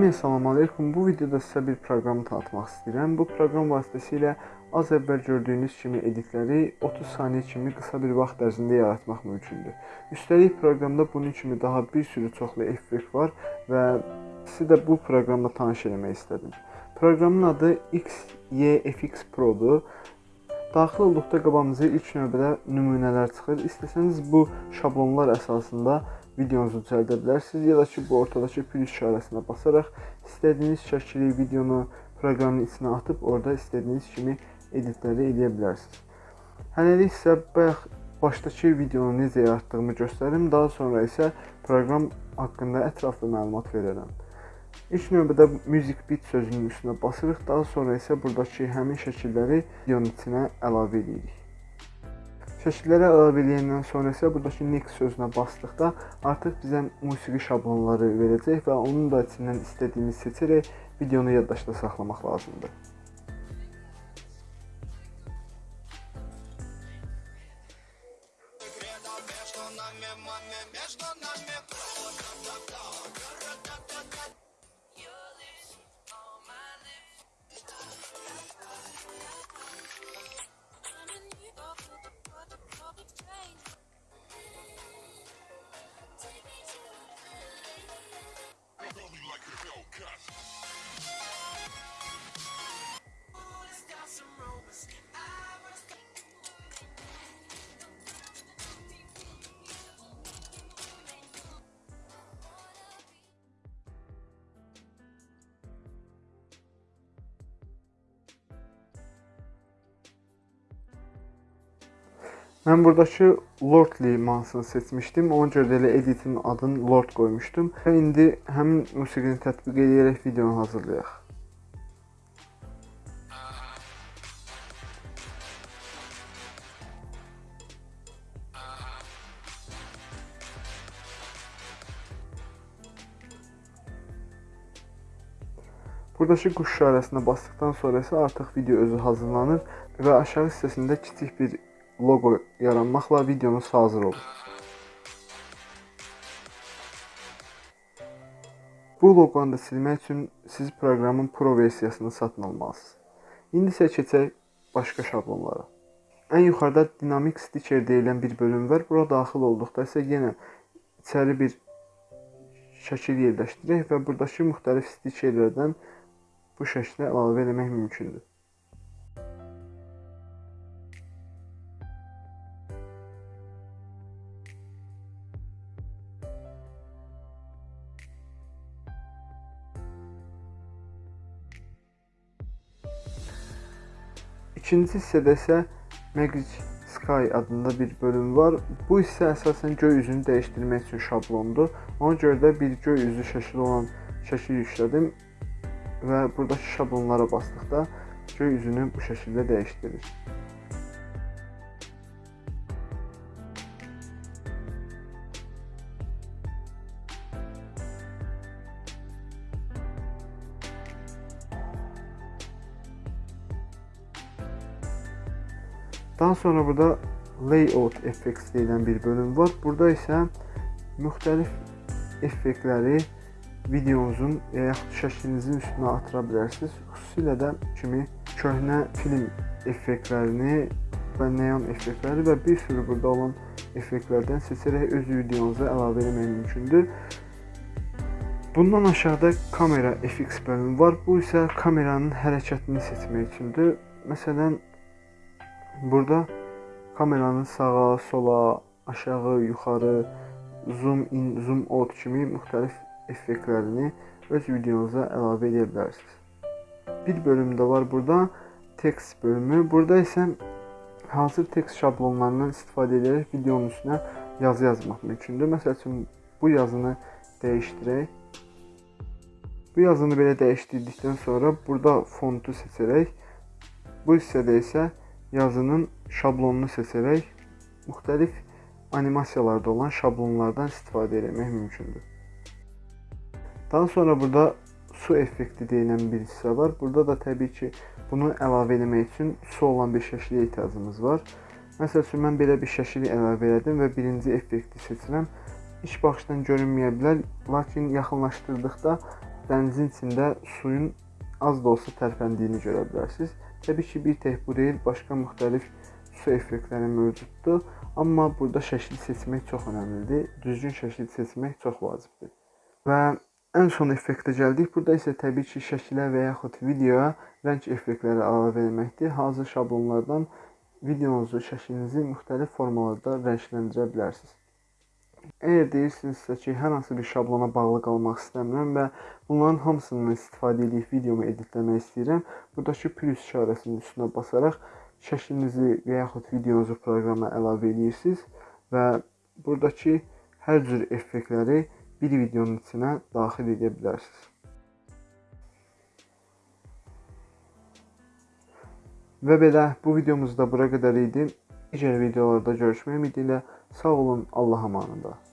Hamıya salam aleykum. Bu videoda sizə bir proqramı tanıtmaq istəyirəm. Bu proqram vasitəsilə az əvvəl gördüyünüz kimi editləri 30 saniyə kimi qısa bir vaxt ərzində yaratmaq mümkündür. Üstəlik proqramda bunun kimi daha bir sürü çoxlu effekt var və sizi də bu proqramla tanış etmək istədim. Proqramın adı XYFX Pro-dur. Daxil olduqda qabağımıza ilk növbədə nümunələr çıxır. İstəsəniz bu şablonlar əsasında videonuzu düzəldə bilərsiniz ya da ki, bu ortadakı plus işarəsinə basaraq istədiyiniz şəkili, videonu proqramın içinə atıb orada istədiyiniz kimi editləri edə bilərsiniz. Hələlik isə bayaq başdakı videonu necə yaratdığımı göstərim, daha sonra isə proqram haqqında ətraflı məlumat verərəm. İlk növbədə music bit sözünün üstünə basırıq, daha sonra isə burdakı həmin şəkilləri videonun içinə əlavə edirik. Şəkillərə əlavə edəndən sonra isə burdakı next sözünə basdıqda artıq bizə musiqi şablonları verəcək və onun da içindən istədiyimiz seçərək videonu yaddaşda saxlamaq lazımdır. между нами, маме, между нами Mən buradakı Lordly mahnısını seçmişdim. Ona görə də elə editin adını Lord qoymuşdum. Və indi həmin musiqini tətbiq edərək videonu hazırlayaq. Buradakı quş işarəsinə basdıqdan sonra isə artıq video özü hazırlanır və aşağı hissəsində kiçik bir loqo yaranmaqla videonuz hazır olur. Bu loqonu da silmək üçün siz proqramın Pro versiyasını satın almalısınız. İndi isə keçək başqa şablonlara. Ən yuxarıda Dynamic Stitcher deyilən bir bölüm var. Bura daxil olduqda isə yenə içəri bir şəkil yerləşdirək və buradakı müxtəlif stitcherlərdən bu şəklə əlavə etmək mümkündür. İkinci hissədə isə Magic Sky adında bir bölüm var. Bu hissə əsasən göy üzünü dəyişdirmək üçün şablondur. Ona görə də bir göy üzü şəkli olan şəkil yüklədim və buradakı şablonlara basdıqda göy üzünü bu şəkildə dəyişdirir. Daha sonra burada layout effects deyilən bir bölüm var. Burada isə müxtəlif effektləri videonuzun və yaxud şəklinizin üstünə atıra bilərsiniz. Xüsusilə də kimi köhnə film effektlərini və neon effektləri və bir sürü burada olan effektlərdən seçərək öz videonuza əlavə etmək mümkündür. Bundan aşağıda kamera FX bölümü var. Bu isə kameranın hərəkətini seçmək üçündür. Məsələn, Burada kameranın sağa, sola, aşağı, yuxarı, zoom in, zoom out kimi müxtəlif effektlərini öz videonuza əlavə edə bilərsiniz. Bir bölüm də var burada, text bölümü. Burada isə hazır text şablonlarından istifadə edərək videonun üstünə yazı yazmaq mümkündür. Məsəl üçün bu yazını dəyişdirək. Bu yazını belə dəyişdirdikdən sonra burada fontu seçərək bu hissədə isə yazının şablonunu seçərək müxtəlif animasiyalarda olan şablonlardan istifadə etmək mümkündür. Daha sonra burada su effekti deyilən bir hissə var. Burada da təbii ki, bunu əlavə etmək üçün su olan bir şəklə ehtiyacımız var. Məsəl üçün mən belə bir şəkili əlavə etdim və birinci effekti seçirəm. İlk baxışdan görünməyə bilər, lakin yaxınlaşdırdıqda dənizin içində suyun az da olsa tərpəndiyini görə bilərsiniz. Təbii ki, bir tək bu deyil, başqa müxtəlif su effektləri mövcuddur, amma burada şəkil seçmək çox əhəmilidir. Düzgün şəkil seçmək çox vacibdir. Və ən son effektə gəldik. Burada isə təbii ki, şəkilə və yaxud videoya rəng effektləri əlavə etməkdir. Hazır şablonlardan videonuzu, şəklinizi müxtəlif formalarda rəngləndirə bilərsiniz. Əgər deyirsinizsə ki, hər hansı bir şablona bağlı qalmaq istəmirəm və bunların hamısından istifadə edib videomu editləmək istəyirəm, buradakı plus işarəsinin üstünə basaraq şəklinizi və yaxud videonuzu proqrama əlavə edirsiniz və buradakı hər cür effektləri bir videonun içinə daxil edə bilərsiniz. Və belə bu videomuz da bura qədər idi. Digər videolarda görüşmək ümidi ilə Sağ olun, Allah'a emanında.